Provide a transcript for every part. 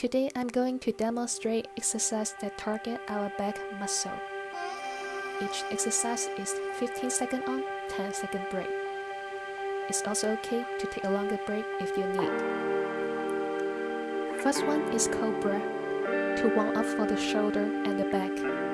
Today I'm going to demonstrate exercise that target our back muscle. Each exercise is 15 second on, 10 second break. It's also okay to take a longer break if you need. First one is Cobra, to warm up for the shoulder and the back.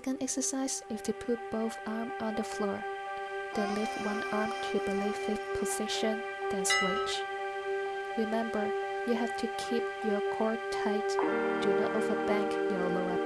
Second exercise is to put both arms on the floor. Then lift one arm to the left position, then switch. Remember, you have to keep your core tight. Do not overbank your lower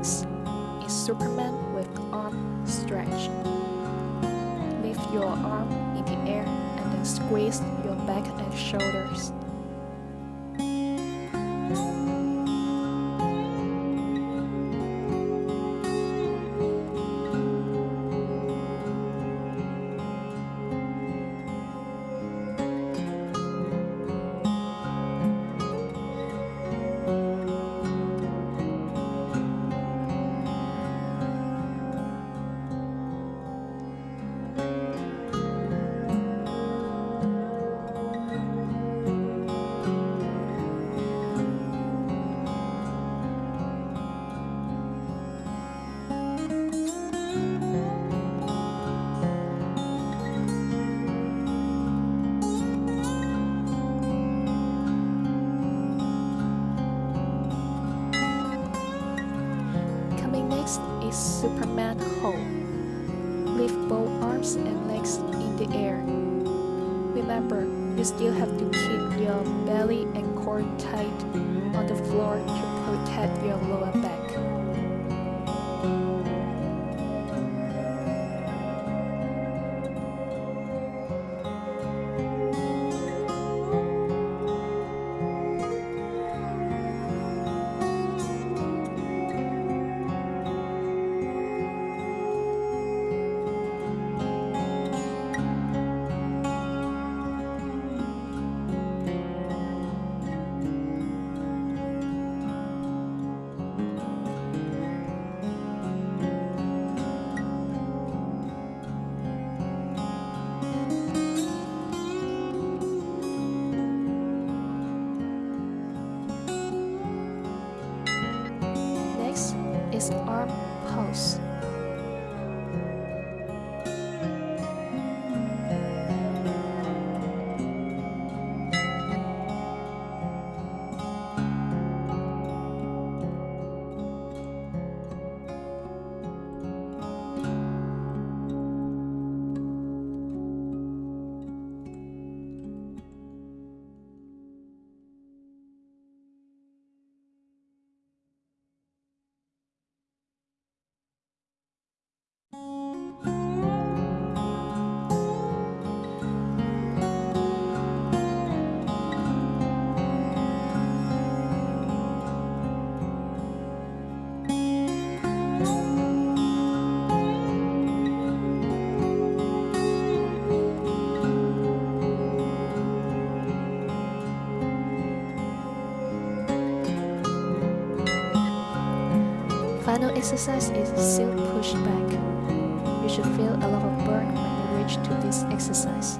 back. Next is Superman with arm stretch. Lift your arm in the air and then squeeze your back and shoulders. Superman hold. Lift both arms and legs in the air. Remember, you still have to keep your belly and core tight on the floor to protect your lower back. Is arm pulse. Exercise is silk push back. You should feel a lot of burn when you reach to this exercise.